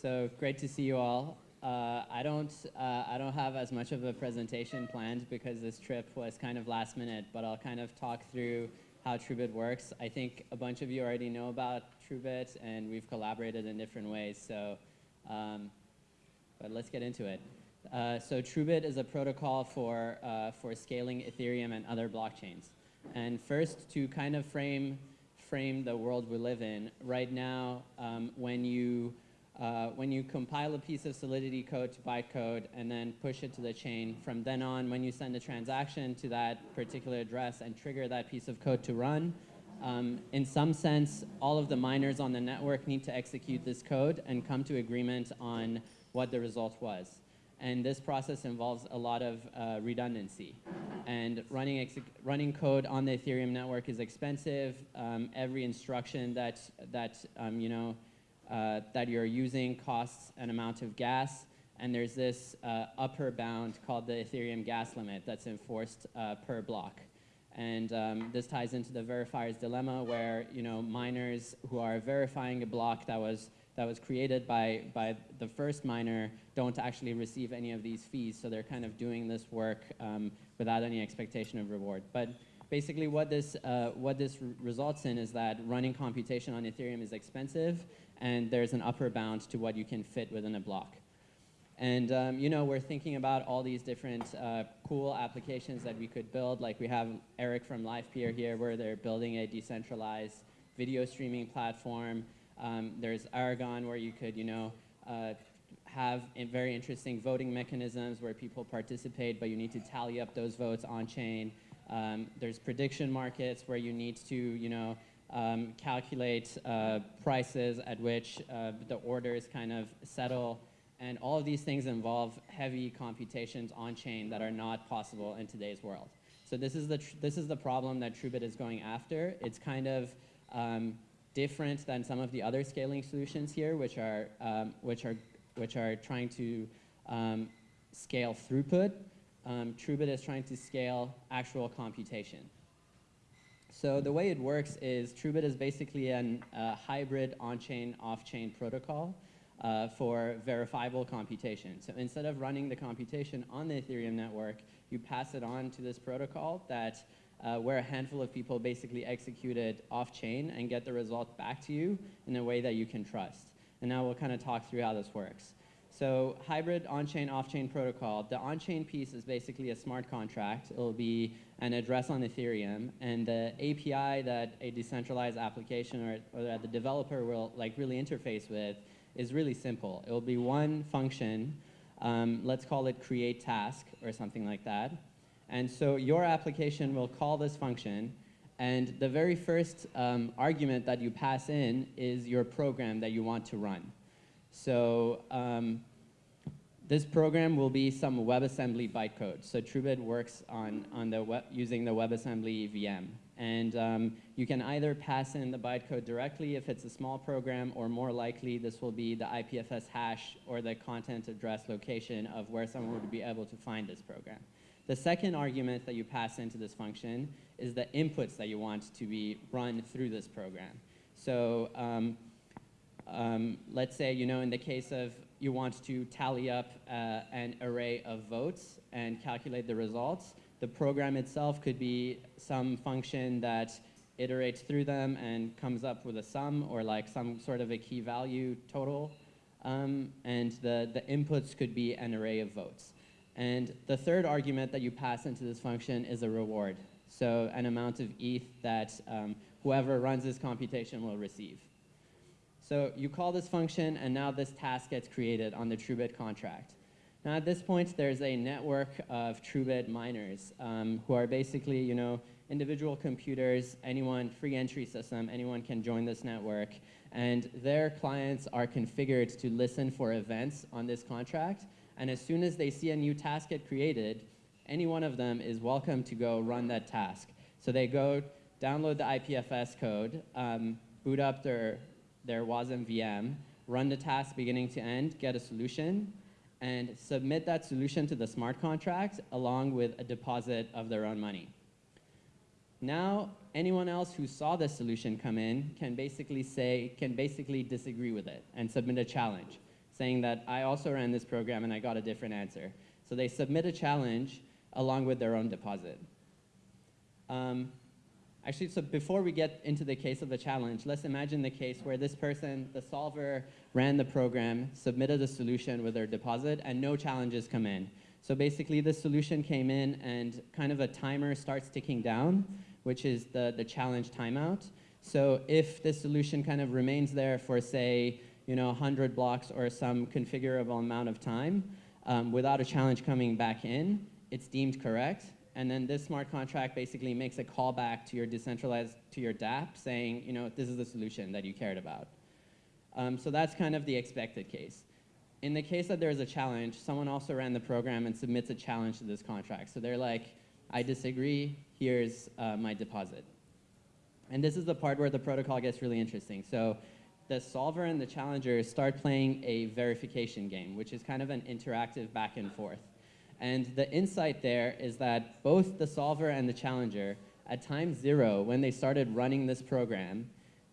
So great to see you all. Uh, I don't uh, I don't have as much of a presentation planned because this trip was kind of last minute, but I'll kind of talk through how TrueBit works. I think a bunch of you already know about TrueBit, and we've collaborated in different ways. So, um, but let's get into it. Uh, so TrueBit is a protocol for uh, for scaling Ethereum and other blockchains. And first, to kind of frame frame the world we live in, right now, um, when you uh, when you compile a piece of Solidity code to bytecode and then push it to the chain, from then on, when you send a transaction to that particular address and trigger that piece of code to run, um, in some sense, all of the miners on the network need to execute this code and come to agreement on what the result was. And this process involves a lot of uh, redundancy. And running, running code on the Ethereum network is expensive. Um, every instruction that, that um, you know, uh, that you're using costs an amount of gas, and there's this uh, upper bound called the Ethereum gas limit that's enforced uh, per block. And um, this ties into the verifier's dilemma where you know miners who are verifying a block that was that was created by by the first miner don't actually receive any of these fees, so they're kind of doing this work um, without any expectation of reward. But basically, what this uh, what this results in is that running computation on Ethereum is expensive, and there's an upper bound to what you can fit within a block. And um, you know, we're thinking about all these different uh, cool applications that we could build. Like we have Eric from LivePeer here, where they're building a decentralized video streaming platform. Um, there's Aragon, where you could, you know, uh, have very interesting voting mechanisms where people participate, but you need to tally up those votes on chain. Um, there's prediction markets where you need to, you know, um, calculate uh, prices at which uh, the orders kind of settle. And all of these things involve heavy computations on chain that are not possible in today's world. So this is the, this is the problem that TrueBit is going after. It's kind of um, different than some of the other scaling solutions here, which are, um, which are, which are trying to um, scale throughput. Um, TrueBit is trying to scale actual computation. So the way it works is TrueBit is basically a uh, hybrid on-chain, off-chain protocol uh, for verifiable computation. So instead of running the computation on the Ethereum network, you pass it on to this protocol that uh, where a handful of people basically execute it off-chain and get the result back to you in a way that you can trust. And now we'll kind of talk through how this works. So hybrid on-chain, off-chain protocol. The on-chain piece is basically a smart contract. It'll be an address on Ethereum, and the API that a decentralized application or, or that the developer will like really interface with is really simple. It will be one function. Um, let's call it create task or something like that. And so your application will call this function, and the very first um, argument that you pass in is your program that you want to run. So um, this program will be some WebAssembly bytecode. So TrueBit works on, on the web, using the WebAssembly VM. And um, you can either pass in the bytecode directly if it's a small program, or more likely this will be the IPFS hash or the content address location of where someone would be able to find this program. The second argument that you pass into this function is the inputs that you want to be run through this program. So um, um, let's say, you know, in the case of you want to tally up uh, an array of votes and calculate the results. The program itself could be some function that iterates through them and comes up with a sum or like some sort of a key value total. Um, and the, the inputs could be an array of votes. And the third argument that you pass into this function is a reward. So an amount of ETH that um, whoever runs this computation will receive. So you call this function, and now this task gets created on the TrueBit contract. Now at this point, there's a network of TrueBit miners um, who are basically, you know, individual computers, anyone, free entry system, anyone can join this network. And their clients are configured to listen for events on this contract. And as soon as they see a new task get created, any one of them is welcome to go run that task. So they go download the IPFS code, um, boot up their their WASM VM, run the task beginning to end, get a solution, and submit that solution to the smart contract along with a deposit of their own money. Now, anyone else who saw the solution come in can basically say, can basically disagree with it and submit a challenge. saying that I also ran this program and I got a different answer. So they submit a challenge along with their own deposit. Um, actually, so before we get into the case of the challenge, let's imagine the case where this person, the solver, ran the program, submitted a solution with their deposit, and no challenges come in. So basically, the solution came in and kind of a timer starts ticking down, which is the, the challenge timeout. So if the solution kind of remains there for, say, you know, 100 blocks or some configurable amount of time um, without a challenge coming back in, it's deemed correct. And then this smart contract basically makes a callback to your decentralized, to your dApp saying, you know, this is the solution that you cared about. Um, so that's kind of the expected case. In the case that there's a challenge, someone also ran the program and submits a challenge to this contract. So they're like, I disagree, here's uh, my deposit. And this is the part where the protocol gets really interesting. So the solver and the challenger start playing a verification game, which is kind of an interactive back and forth. And the insight there is that both the solver and the challenger, at time zero, when they started running this program,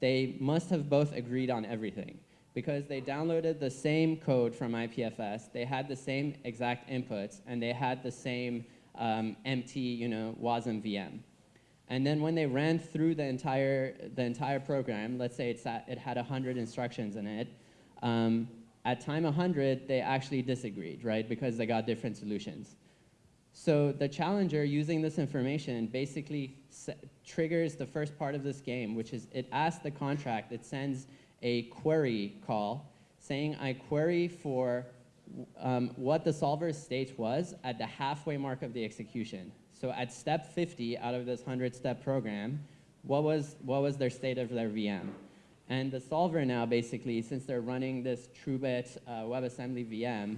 they must have both agreed on everything because they downloaded the same code from IPFS, they had the same exact inputs, and they had the same um, empty, you know, WASM VM. And then when they ran through the entire, the entire program, let's say it's at, it had 100 instructions in it, um, at time 100, they actually disagreed, right, because they got different solutions. So the challenger using this information basically triggers the first part of this game, which is it asks the contract, it sends a query call saying I query for um, what the solver's state was at the halfway mark of the execution. So at step 50 out of this 100-step program, what was, what was their state of their VM? And the solver now, basically, since they're running this TrueBit uh, WebAssembly VM,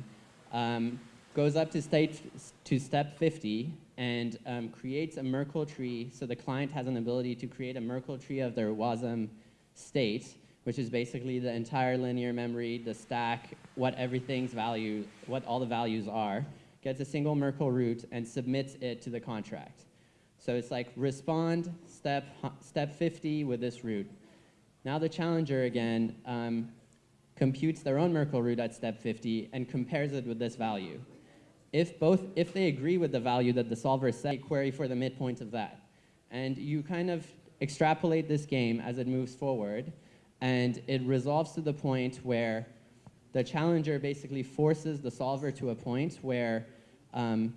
um, goes up to, state, to step 50 and um, creates a Merkle tree. So the client has an ability to create a Merkle tree of their WASM state which is basically the entire linear memory, the stack, what everything's value, what all the values are, gets a single Merkle root and submits it to the contract. So it's like respond step, step 50 with this root. Now the challenger again um, computes their own Merkle root at step 50 and compares it with this value. If both, if they agree with the value that the solver set, query for the midpoint of that. And you kind of extrapolate this game as it moves forward and it resolves to the point where the challenger basically forces the solver to a point where um,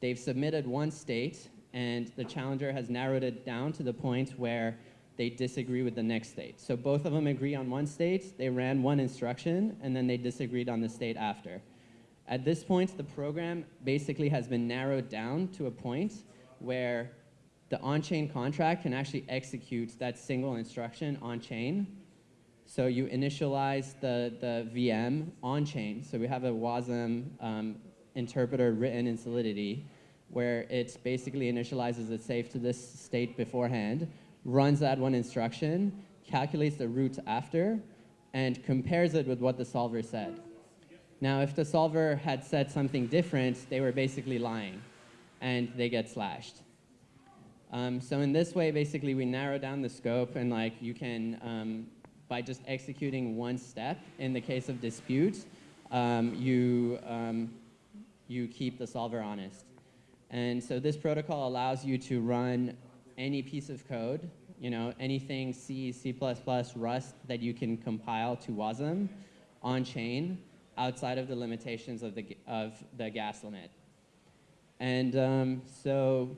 they've submitted one state and the challenger has narrowed it down to the point where they disagree with the next state. So both of them agree on one state, they ran one instruction, and then they disagreed on the state after. At this point, the program basically has been narrowed down to a point where the on-chain contract can actually execute that single instruction on-chain. So you initialize the, the VM on-chain. So we have a WASM um, interpreter written in Solidity where it basically initializes it safe to this state beforehand, runs that one instruction, calculates the root after, and compares it with what the solver said. Now, if the solver had said something different, they were basically lying, and they get slashed. Um, so in this way, basically, we narrow down the scope, and like you can, um, by just executing one step, in the case of dispute, um, you, um, you keep the solver honest. And so this protocol allows you to run any piece of code, you know, anything C, C++, Rust that you can compile to WASM on chain outside of the limitations of the, of the gas limit. And um, so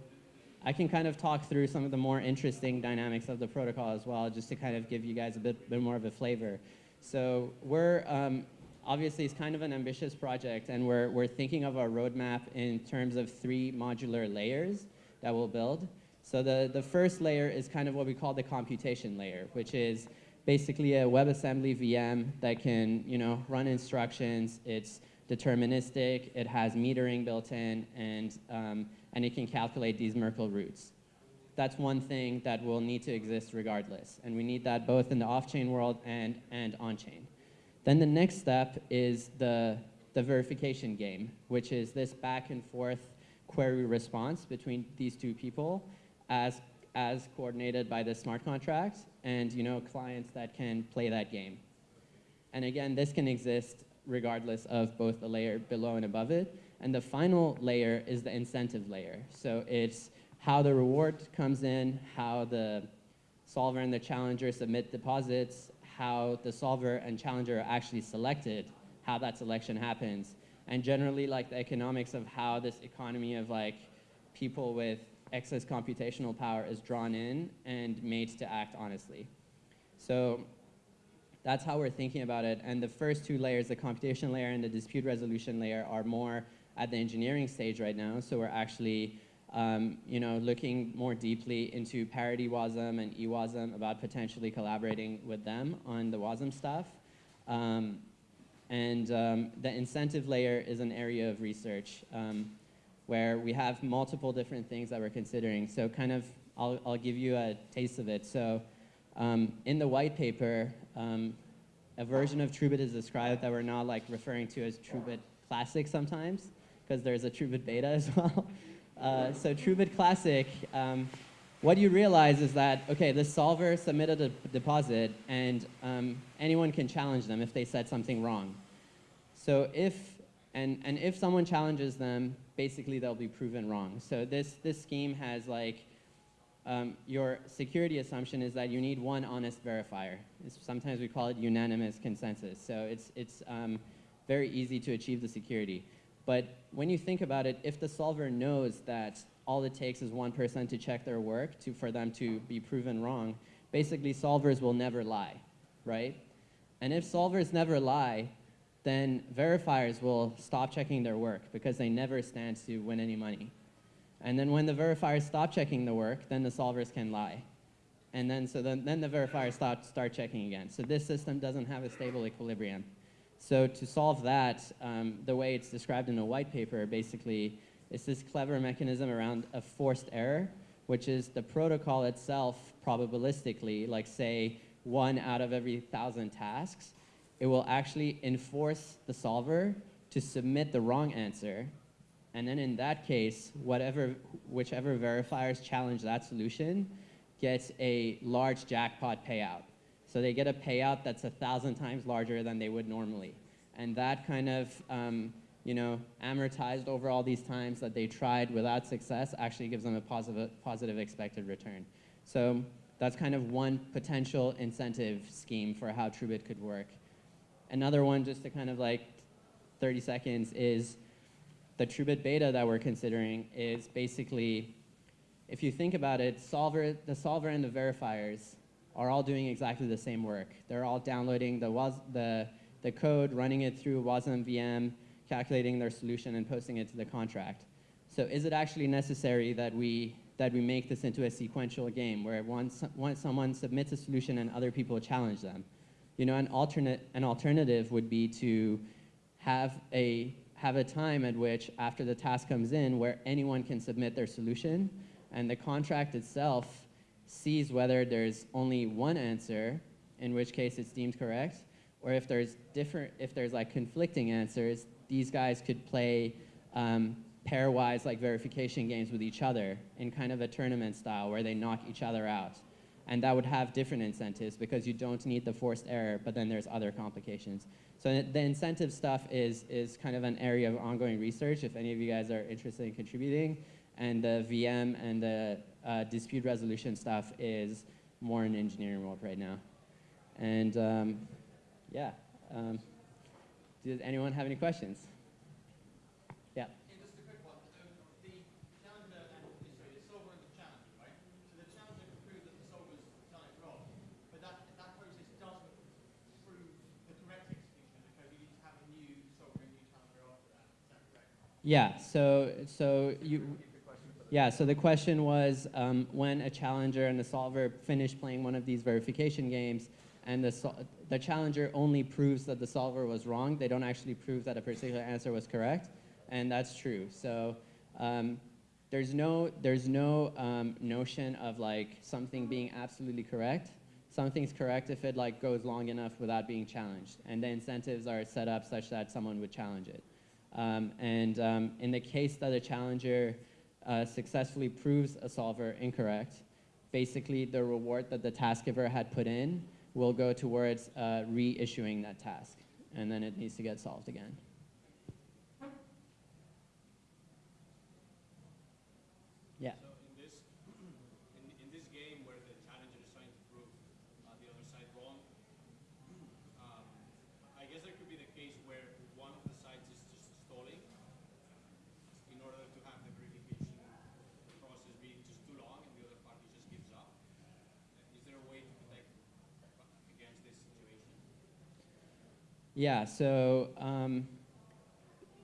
I can kind of talk through some of the more interesting dynamics of the protocol as well, just to kind of give you guys a bit, bit more of a flavor. So we're, um, obviously it's kind of an ambitious project and we're, we're thinking of our roadmap in terms of three modular layers that we'll build. So the, the first layer is kind of what we call the computation layer, which is basically a WebAssembly VM that can you know, run instructions. It's deterministic, it has metering built in, and, um, and it can calculate these Merkle roots. That's one thing that will need to exist regardless. And we need that both in the off-chain world and, and on-chain. Then the next step is the, the verification game, which is this back and forth query response between these two people as, as coordinated by the smart contracts and you know, clients that can play that game. And again, this can exist regardless of both the layer below and above it. And the final layer is the incentive layer. So it's how the reward comes in, how the solver and the challenger submit deposits, how the solver and challenger are actually selected, how that selection happens, and generally like the economics of how this economy of like people with excess computational power is drawn in and made to act honestly. So that's how we're thinking about it. And the first two layers, the computation layer and the dispute resolution layer, are more at the engineering stage right now. So we're actually um, you know, looking more deeply into parity WASM and eWASM about potentially collaborating with them on the WASM stuff. Um, and um, the incentive layer is an area of research um, where we have multiple different things that we're considering. So kind of, I'll, I'll give you a taste of it. So um, in the white paper, um, a version of TrueBit is described that we're not like referring to as TrueBit Classic sometimes, because there's a TrueBit Beta as well. Uh, so TrueBit Classic, um, what you realize is that, okay, the solver submitted a deposit, and um, anyone can challenge them if they said something wrong. So if, and, and if someone challenges them, basically they'll be proven wrong. So this, this scheme has like, um, your security assumption is that you need one honest verifier. It's, sometimes we call it unanimous consensus. So it's, it's um, very easy to achieve the security. But when you think about it, if the solver knows that all it takes is one person to check their work to, for them to be proven wrong, basically solvers will never lie, right? And if solvers never lie, then verifiers will stop checking their work because they never stand to win any money. And then when the verifiers stop checking the work, then the solvers can lie. And then, so then, then the verifiers start, start checking again. So this system doesn't have a stable equilibrium. So to solve that, um, the way it's described in the white paper, basically, is this clever mechanism around a forced error, which is the protocol itself probabilistically, like say one out of every thousand tasks, it will actually enforce the solver to submit the wrong answer. And then in that case, whatever, whichever verifiers challenge that solution gets a large jackpot payout. So they get a payout that's a thousand times larger than they would normally. And that kind of, um, you know, amortized over all these times that they tried without success actually gives them a positive, positive expected return. So that's kind of one potential incentive scheme for how TrueBit could work. Another one, just to kind of like 30 seconds, is the TrueBit beta that we're considering is basically, if you think about it, solver, the solver and the verifiers are all doing exactly the same work. They're all downloading the, was, the, the code, running it through WASM VM, calculating their solution, and posting it to the contract. So is it actually necessary that we, that we make this into a sequential game where once, once someone submits a solution and other people challenge them? You know, an, alternate, an alternative would be to have a, have a time at which, after the task comes in, where anyone can submit their solution, and the contract itself sees whether there's only one answer, in which case it's deemed correct, or if there's different, if there's like conflicting answers, these guys could play um, pairwise like verification games with each other in kind of a tournament style where they knock each other out. And that would have different incentives because you don't need the forced error, but then there's other complications. So the incentive stuff is, is kind of an area of ongoing research if any of you guys are interested in contributing. And the VM and the uh, dispute resolution stuff is more in engineering mode right now. And um, yeah, um, does anyone have any questions? Yeah. just a quick one. the challenger and sorry, the solver and the challenger, right? So the challenger can prove that the solver's done it wrong, but that that process doesn't prove the correct execution of the code. You need to have a new solver and new challenger after that. Is that correct? Yeah. So so you. Yeah, so the question was um, when a challenger and the solver finish playing one of these verification games and the, the challenger only proves that the solver was wrong, they don't actually prove that a particular answer was correct, and that's true. So um, there's no, there's no um, notion of like something being absolutely correct. Something's correct if it like goes long enough without being challenged, and the incentives are set up such that someone would challenge it. Um, and um, in the case that a challenger uh, successfully proves a solver incorrect, basically the reward that the task giver had put in will go towards uh, reissuing that task. and then it needs to get solved again. Yeah. So in this, in, in this game where the challenger is trying to prove uh, the other side wrong, um, I guess there could be the case where one of the sides is just stalling in order to have the verification process being just too long and the other party just gives up. Is there a way to protect against this situation? Yeah, so um,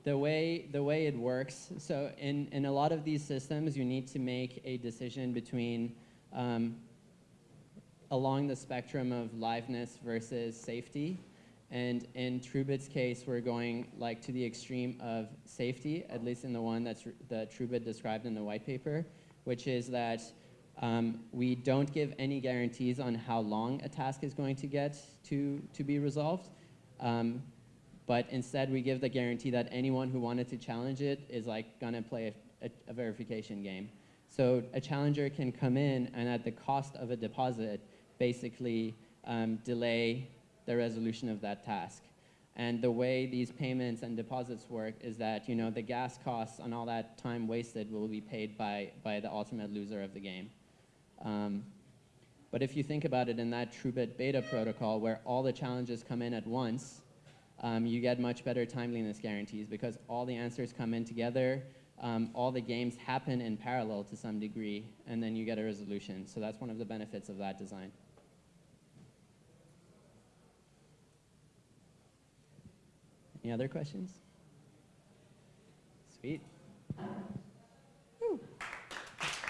the way the way it works, so in, in a lot of these systems, you need to make a decision between um, along the spectrum of liveness versus safety. And in TrueBit's case, we're going like to the extreme of safety, at least in the one that's that TrueBit described in the white paper, which is that um, we don't give any guarantees on how long a task is going to get to, to be resolved. Um, but instead, we give the guarantee that anyone who wanted to challenge it is like gonna play a, a, a verification game. So a challenger can come in and at the cost of a deposit, basically um, delay the resolution of that task. And the way these payments and deposits work is that you know the gas costs and all that time wasted will be paid by, by the ultimate loser of the game. Um, but if you think about it in that TrueBit beta protocol where all the challenges come in at once, um, you get much better timeliness guarantees because all the answers come in together, um, all the games happen in parallel to some degree, and then you get a resolution. So that's one of the benefits of that design. Any other questions? Sweet.